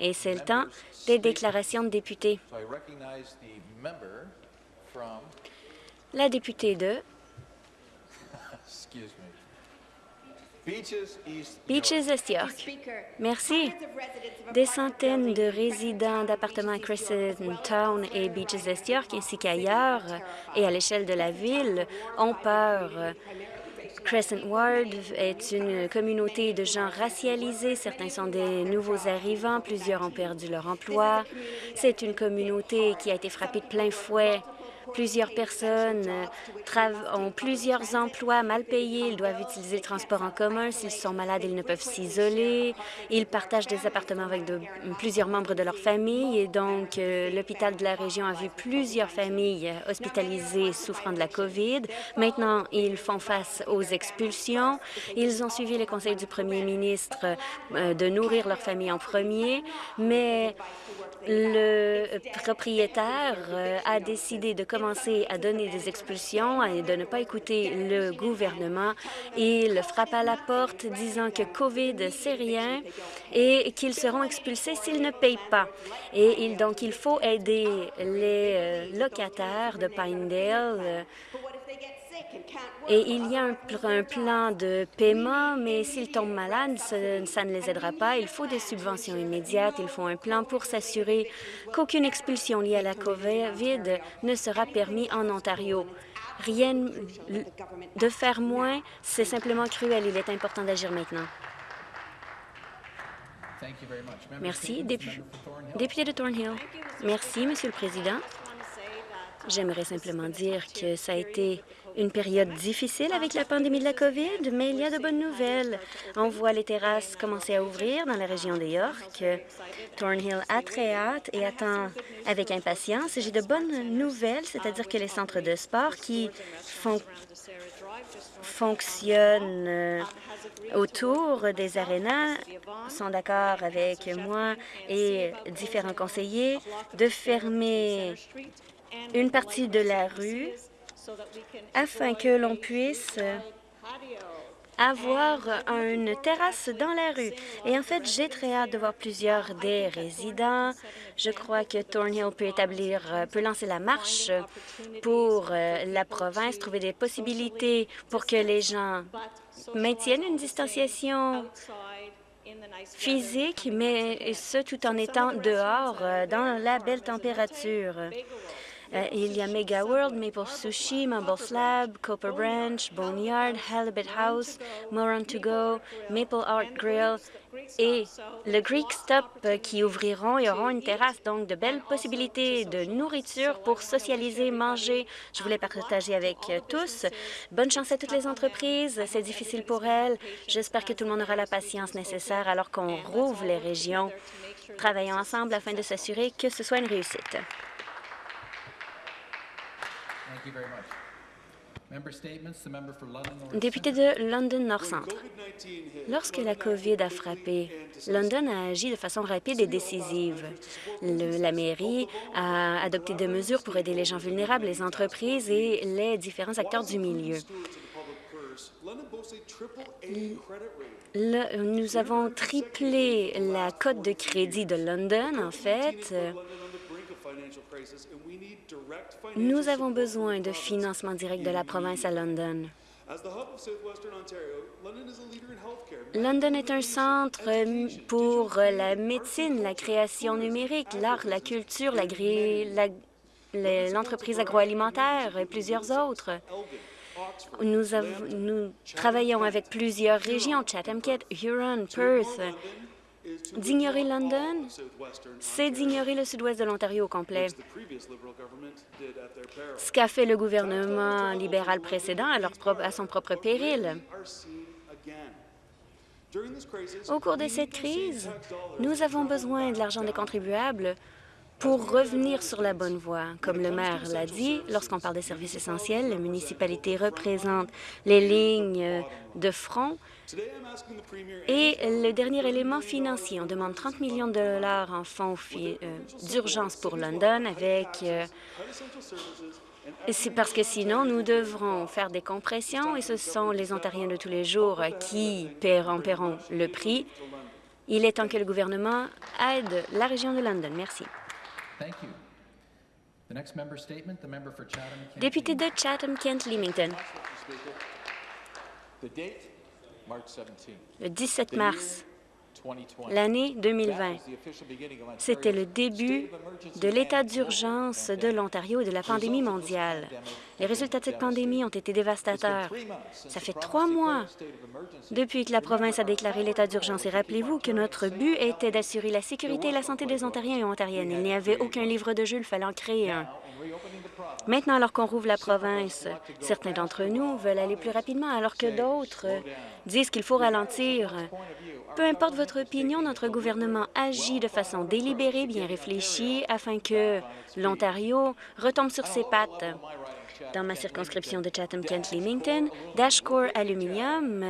Et c'est le temps des déclarations de députés. La députée de Beaches East York. Merci. Des centaines de résidents d'appartements à Crescent Town et Beaches East York, ainsi qu'ailleurs et à l'échelle de la ville, ont peur. Crescent Ward est une communauté de gens racialisés. Certains sont des nouveaux arrivants. Plusieurs ont perdu leur emploi. C'est une communauté qui a été frappée de plein fouet Plusieurs personnes euh, ont plusieurs emplois mal payés. Ils doivent utiliser le transport en commun. S'ils sont malades, ils ne peuvent s'isoler. Ils partagent des appartements avec plusieurs membres de leur famille. Et donc, euh, l'hôpital de la région a vu plusieurs familles hospitalisées souffrant de la COVID. Maintenant, ils font face aux expulsions. Ils ont suivi les conseils du premier ministre euh, de nourrir leur famille en premier, mais le propriétaire euh, a décidé de commencer à donner des expulsions et de ne pas écouter le gouvernement. Il frappe à la porte disant que COVID, c'est rien et qu'ils seront expulsés s'ils ne payent pas. Et il, donc, il faut aider les euh, locataires de Pinedale euh, et il y a un, plan de paiement, mais s'ils tombent malades, ça, ne les aidera pas. Il faut des subventions immédiates. Il faut un plan pour s'assurer qu'aucune expulsion liée à la COVID ne sera permis en Ontario. Rien de faire moins, c'est simplement cruel. Il est important d'agir maintenant. Merci. Député de Thornhill. Merci, Monsieur le Président. J'aimerais simplement dire que ça a été une période difficile avec la pandémie de la COVID, mais il y a de bonnes nouvelles. On voit les terrasses commencer à ouvrir dans la région de York. Thornhill a très hâte et attend avec impatience. J'ai de bonnes nouvelles, c'est-à-dire que les centres de sport qui fonctionnent euh, autour des arénas sont d'accord avec moi et différents conseillers de fermer une partie de la rue afin que l'on puisse avoir une terrasse dans la rue. Et en fait, j'ai très hâte de voir plusieurs des résidents. Je crois que Thornhill peut établir, peut lancer la marche pour euh, la province, trouver des possibilités pour que les gens maintiennent une distanciation physique, mais ce tout en étant dehors euh, dans la belle température. Euh, il y a Mega World, Maple Sushi, Mumble Slab, Copper Branch, Boneyard, Halibut House, Moran To Go, Maple Art Grill et le Greek Stop euh, qui ouvriront et auront une terrasse. Donc, de belles possibilités de nourriture pour socialiser, manger. Je voulais partager avec euh, tous. Bonne chance à toutes les entreprises. C'est difficile pour elles. J'espère que tout le monde aura la patience nécessaire alors qu'on rouvre les régions. Travaillons ensemble afin de s'assurer que ce soit une réussite. Député de London North Centre. Lorsque la COVID a frappé, London a agi de façon rapide et décisive. la mairie a adopté des mesures pour aider les gens vulnérables, les entreprises et les différents acteurs du milieu. nous avons triplé la cote de crédit de London, en fait. Nous avons besoin de financement direct de la province à London. London est un centre pour la médecine, la création numérique, l'art, la culture, l'entreprise agroalimentaire et plusieurs autres. Nous, nous, travaillons avec plusieurs régions, Chatham-Kent, Huron, Perth, D'ignorer London, c'est d'ignorer le sud-ouest de l'Ontario au complet. Ce qu'a fait le gouvernement libéral précédent à, son propre péril. Au cours de cette crise, nous avons besoin de l'argent des contribuables pour revenir sur la bonne voie. Comme le maire l'a dit, lorsqu'on parle des services essentiels, la municipalité représente les lignes de front et le dernier élément financier, on demande 30 millions de dollars en fonds euh, d'urgence pour London avec... Euh, c'est parce que sinon, nous devrons faire des compressions et ce sont les Ontariens de tous les jours qui paieront, paieront le prix. Il est temps que le gouvernement aide la région de London. Merci. Député de Chatham-Kent-Leamington. Le 17 mars l'année 2020. C'était le début de l'état d'urgence de l'Ontario et de la pandémie mondiale. Les résultats de cette pandémie ont été dévastateurs. Ça fait trois mois depuis que la province a déclaré l'état d'urgence. Et rappelez-vous que notre but était d'assurer la sécurité et la santé des Ontariens et Ontariennes. Il n'y avait aucun livre de jeu, il fallait en créer un. Maintenant, alors qu'on rouvre la province, certains d'entre nous veulent aller plus rapidement, alors que d'autres disent qu'il faut ralentir. Peu importe votre opinion, notre gouvernement agit de façon délibérée, bien réfléchie, afin que l'Ontario retombe sur ses pattes. Dans ma circonscription de Chatham-Kent-Leamington, Dashcore Aluminium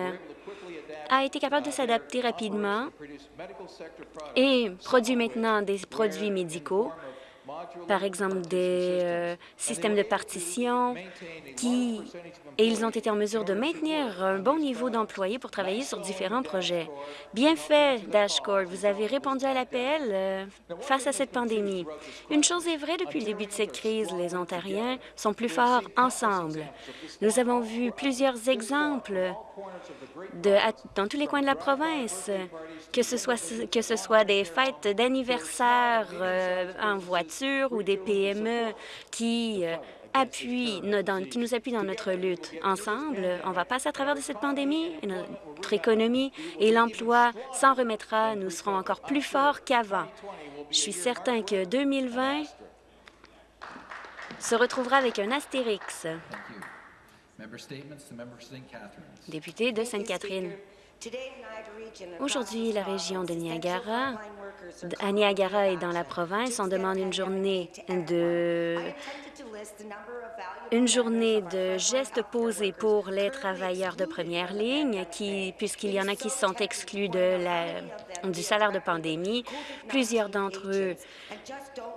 a été capable de s'adapter rapidement et produit maintenant des produits médicaux par exemple des euh, systèmes de partition, qui, et ils ont été en mesure de maintenir un bon niveau d'employés pour travailler sur différents projets. Bien fait, Dashcore, vous avez répondu à l'appel euh, face à cette pandémie. Une chose est vraie depuis le début de cette crise, les Ontariens sont plus forts ensemble. Nous avons vu plusieurs exemples dans tous les coins de la province, que ce soit, que ce soit des fêtes d'anniversaire euh, en voiture ou des PME qui euh, qui nous appuient dans notre lutte. Ensemble, on va passer à travers cette pandémie, et notre économie et l'emploi s'en remettra. Nous serons encore plus forts qu'avant. Je suis certain que 2020 se retrouvera avec un astérix. Député de Sainte-Catherine. Aujourd'hui, la région de Niagara, à Niagara et dans la province, on demande une journée de une journée de gestes posés pour les travailleurs de première ligne, puisqu'il y en a qui sont exclus du salaire de pandémie. Plusieurs d'entre eux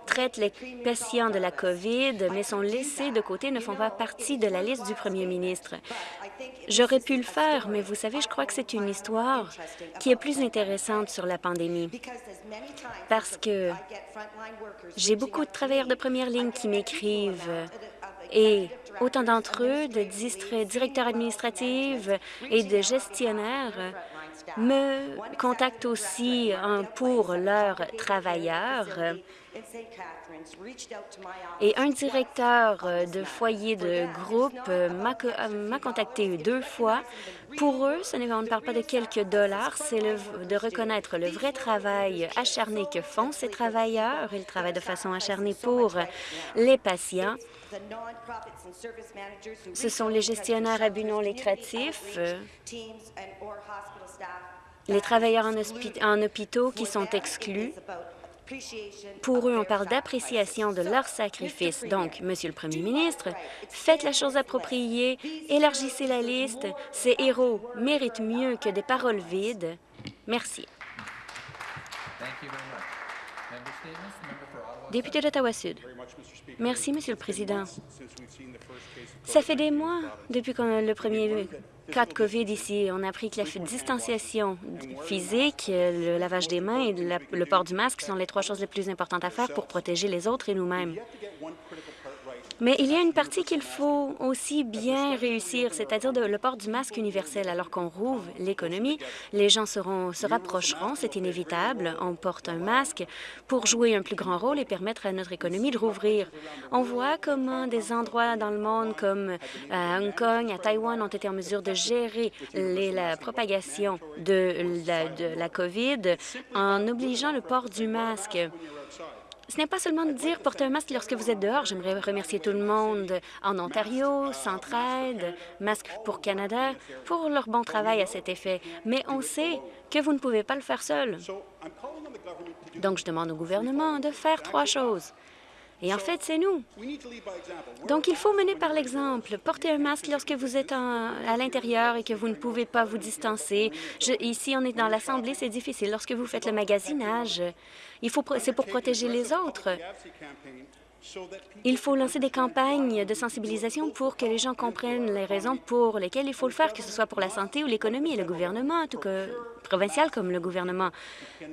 traitent les patients de la COVID, mais sont laissés de côté, ne font pas partie de la liste du premier ministre. J'aurais pu le faire, mais vous savez, je crois que c'est une histoire qui est plus intéressante sur la pandémie, parce que j'ai beaucoup de travailleurs de première ligne qui m'écrivent. et autant d'entre eux, de directeurs administratifs et de gestionnaires, me contactent aussi pour leurs travailleurs et un directeur euh, de foyer de groupe euh, euh, m'a contacté deux fois. Pour eux, ce on ne parle pas de quelques dollars, c'est de reconnaître le vrai travail acharné que font ces travailleurs. Ils travaillent de façon acharnée pour les patients. Ce sont les gestionnaires à but non lucratif, les travailleurs en, en hôpitaux qui sont exclus pour eux, on parle d'appréciation de leur sacrifice. Donc, Monsieur le Premier ministre, faites la chose appropriée, élargissez la liste. Ces héros méritent mieux que des paroles vides. Merci. Député d'Ottawa-Sud. Merci, Monsieur le Président. Ça fait des mois depuis qu'on le premier cas de COVID ici. On a appris que la distanciation physique, le lavage des mains et le port du masque sont les trois choses les plus importantes à faire pour protéger les autres et nous-mêmes. Mais il y a une partie qu'il faut aussi bien réussir, c'est-à-dire le port du masque universel. Alors qu'on rouvre l'économie, les gens seront, se rapprocheront, c'est inévitable. On porte un masque pour jouer un plus grand rôle et permettre à notre économie de rouvrir. On voit comment des endroits dans le monde comme euh, à Hong Kong, à Taïwan, ont été en mesure de gérer la propagation de la COVID en obligeant le port du masque. Ce n'est pas seulement de dire porter un masque lorsque vous êtes dehors. J'aimerais remercier tout le monde en Ontario, Centraide, Masque pour Canada, pour leur bon travail à cet effet. Mais on sait que vous ne pouvez pas le faire seul. Donc, je demande au gouvernement de faire trois choses. Et en fait, c'est nous. Donc, il faut mener par l'exemple. Portez un masque lorsque vous êtes à l'intérieur et que vous ne pouvez pas vous distancer. ici, on est dans l'Assemblée, c'est difficile. Lorsque vous faites le magasinage, c'est pour protéger les autres. Il faut lancer des campagnes de sensibilisation pour que les gens comprennent les raisons pour lesquelles il faut le faire, que ce soit pour la santé ou l'économie. Et le gouvernement, tout que provincial comme le gouvernement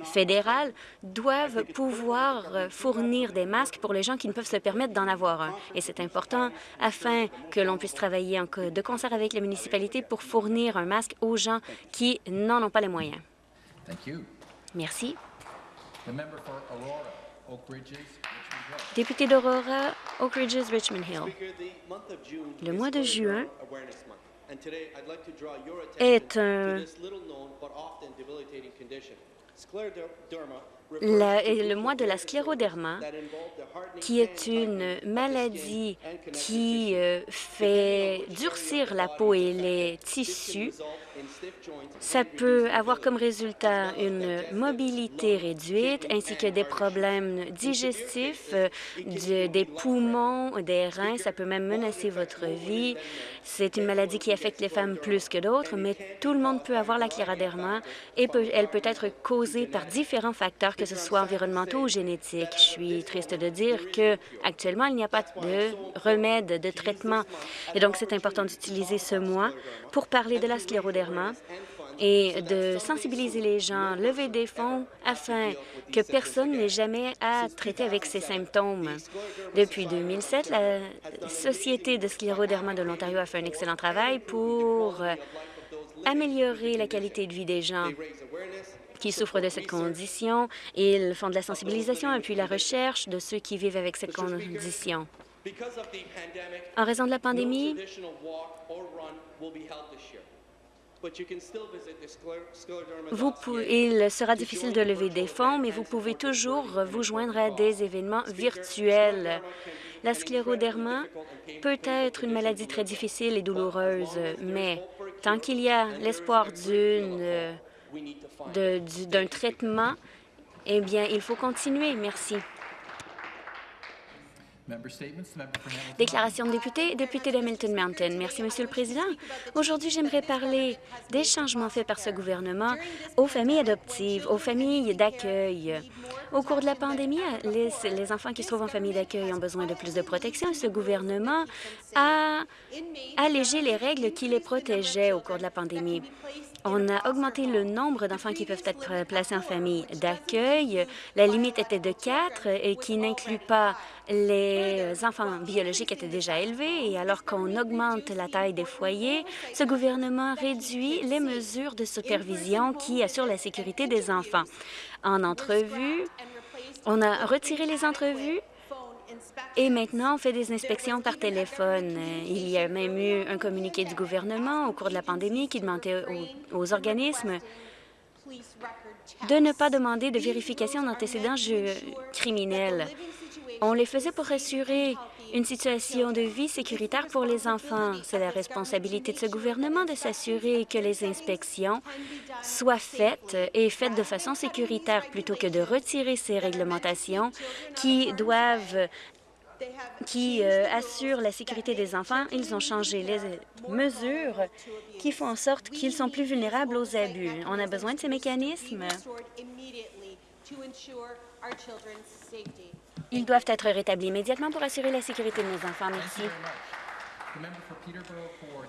fédéral, doivent pouvoir fournir des masques pour les gens qui ne peuvent se permettre d'en avoir un. Et c'est important afin que l'on puisse travailler de concert avec les municipalités pour fournir un masque aux gens qui n'en ont pas les moyens. Merci. Député d'Aurora, Oak Ridges, Richmond Hill. Le mois de juin est un le mois de la scléroderma, qui est une maladie qui euh, fait durcir la peau et les tissus, ça peut avoir comme résultat une mobilité réduite ainsi que des problèmes digestifs, des poumons, des reins. Ça peut même menacer votre vie. C'est une maladie qui affecte les femmes plus que d'autres, mais tout le monde peut avoir la scléroderma et elle peut être causée par différents facteurs, que ce soit environnementaux ou génétiques. Je suis triste de dire que actuellement il n'y a pas de remède, de traitement. Et donc, c'est important d'utiliser ce mois pour parler de la scléroderma et de sensibiliser les gens, lever des fonds afin que personne n'ait jamais à traiter avec ces symptômes. Depuis 2007, la Société de scléroderma de l'Ontario a fait un excellent travail pour améliorer la qualité de vie des gens qui souffrent de cette condition. Ils font de la sensibilisation et puis la recherche de ceux qui vivent avec cette condition. En raison de la pandémie, vous il sera difficile de lever des fonds, mais vous pouvez toujours vous joindre à des événements virtuels. La scléroderma peut être une maladie très difficile et douloureuse, mais tant qu'il y a l'espoir d'un traitement, eh bien, il faut continuer. Merci. Déclaration de député, député d'Hamilton Mountain. Merci, Monsieur le Président. Aujourd'hui, j'aimerais parler des changements faits par ce gouvernement aux familles adoptives, aux familles d'accueil. Au cours de la pandémie, les, les enfants qui se trouvent en famille d'accueil ont besoin de plus de protection. Ce gouvernement a allégé les règles qui les protégeaient au cours de la pandémie. On a augmenté le nombre d'enfants qui peuvent être placés en famille d'accueil. La limite était de quatre et qui n'inclut pas les enfants biologiques étaient déjà élevés et alors qu'on augmente la taille des foyers, ce gouvernement réduit les mesures de supervision qui assurent la sécurité des enfants. En entrevue, on a retiré les entrevues et maintenant, on fait des inspections par téléphone. Il y a même eu un communiqué du gouvernement au cours de la pandémie qui demandait aux, organismes de ne pas demander de vérification d'antécédents criminels. On les faisait pour assurer une situation de vie sécuritaire pour les enfants. C'est la responsabilité de ce gouvernement de s'assurer que les inspections soient faites et faites de façon sécuritaire plutôt que de retirer ces réglementations qui doivent qui euh, assurent la sécurité des enfants. Ils ont changé les mesures qui font en sorte qu'ils sont plus vulnérables aux abus. On a besoin de ces mécanismes. Ils doivent être rétablis immédiatement pour assurer la sécurité de nos enfants. Merci.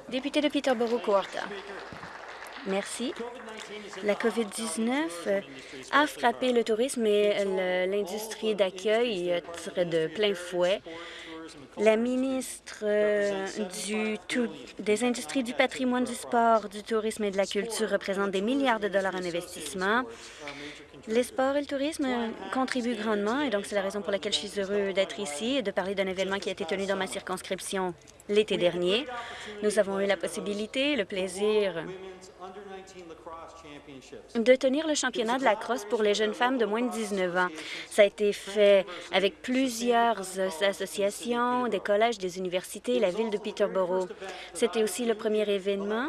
Député de Peterborough-Courta. Merci. La COVID-19 a frappé le tourisme et l'industrie d'accueil de plein fouet. La ministre euh, des Industries du patrimoine, du sport, du tourisme et de la culture représente des milliards de dollars en investissement. Les sports et le tourisme contribuent grandement et donc c'est la raison pour laquelle je suis heureux d'être ici et de parler d'un événement qui a été tenu dans ma circonscription l'été dernier. Nous avons eu la possibilité, le plaisir de tenir le championnat de la crosse pour les jeunes femmes de moins de 19 ans. Ça a été fait avec plusieurs associations, des collèges, des universités la ville de Peterborough. C'était aussi le premier événement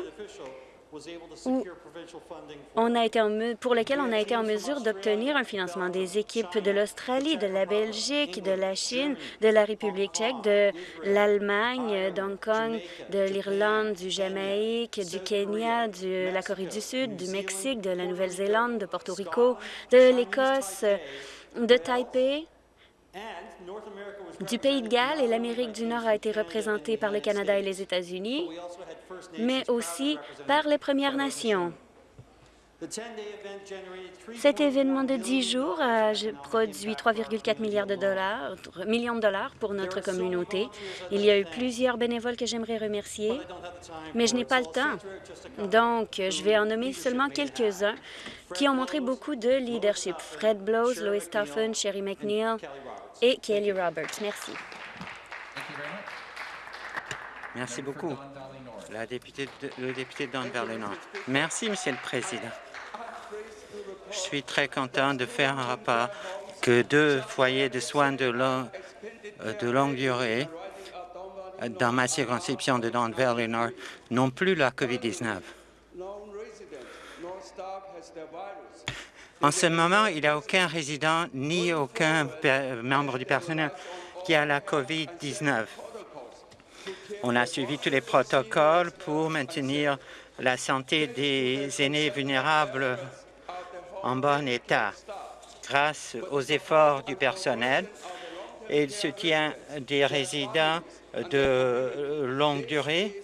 on a été pour lequel on a été en mesure d'obtenir un financement des équipes de l'Australie, de la Belgique, de la Chine, de la République tchèque, de l'Allemagne, d'Hong Kong, de l'Irlande, du Jamaïque, du Kenya, de la Corée du Sud, du Mexique, de la Nouvelle-Zélande, de Porto Rico, de l'Écosse, de Taipei du Pays de Galles et l'Amérique du Nord a été représentée par le Canada et les États-Unis, mais aussi par les Premières Nations. Cet événement de 10 jours a produit 3,4 milliards de dollars, millions de dollars pour notre communauté. Il y a eu plusieurs bénévoles que j'aimerais remercier, mais je n'ai pas le temps. Donc, je vais en nommer seulement quelques-uns qui ont montré beaucoup de leadership. Fred Blows, Lois Toffen, Sherry McNeil et Kelly Roberts. Merci. Merci beaucoup. La députée de, le député Don Nord. Merci, Monsieur le Président. Je suis très content de faire un rapport que deux foyers de soins de, long, de longue durée dans ma circonscription de Don Valley Nord n'ont plus la COVID-19. En ce moment, il n'y a aucun résident ni aucun membre du personnel qui a la COVID-19. On a suivi tous les protocoles pour maintenir la santé des aînés vulnérables en bon état. Grâce aux efforts du personnel et le soutien des résidents de longue durée,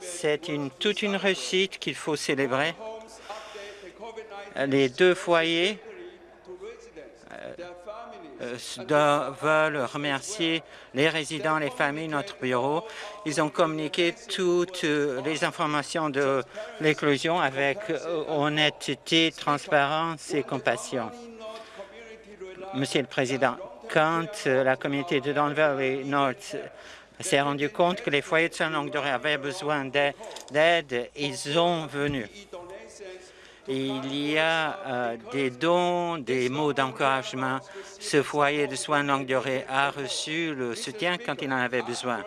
c'est toute une réussite qu'il faut célébrer. Les deux foyers veulent remercier les résidents, les familles, notre bureau. Ils ont communiqué toutes les informations de l'éclosion avec honnêteté, transparence et compassion. Monsieur le Président, quand la communauté de Don Valley North s'est rendu compte que les foyers de longue durée avaient besoin d'aide, ils ont venu. Il y a euh, des dons, des mots d'encouragement. Ce foyer de soins de longue durée a reçu le soutien quand il en avait besoin.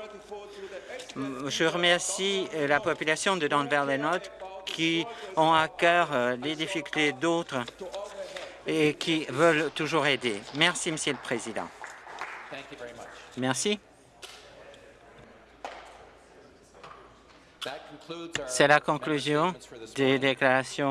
Je remercie euh, la population de Don Valley North qui ont à cœur euh, les difficultés d'autres et qui veulent toujours aider. Merci, Monsieur le Président. Merci. C'est la conclusion des déclarations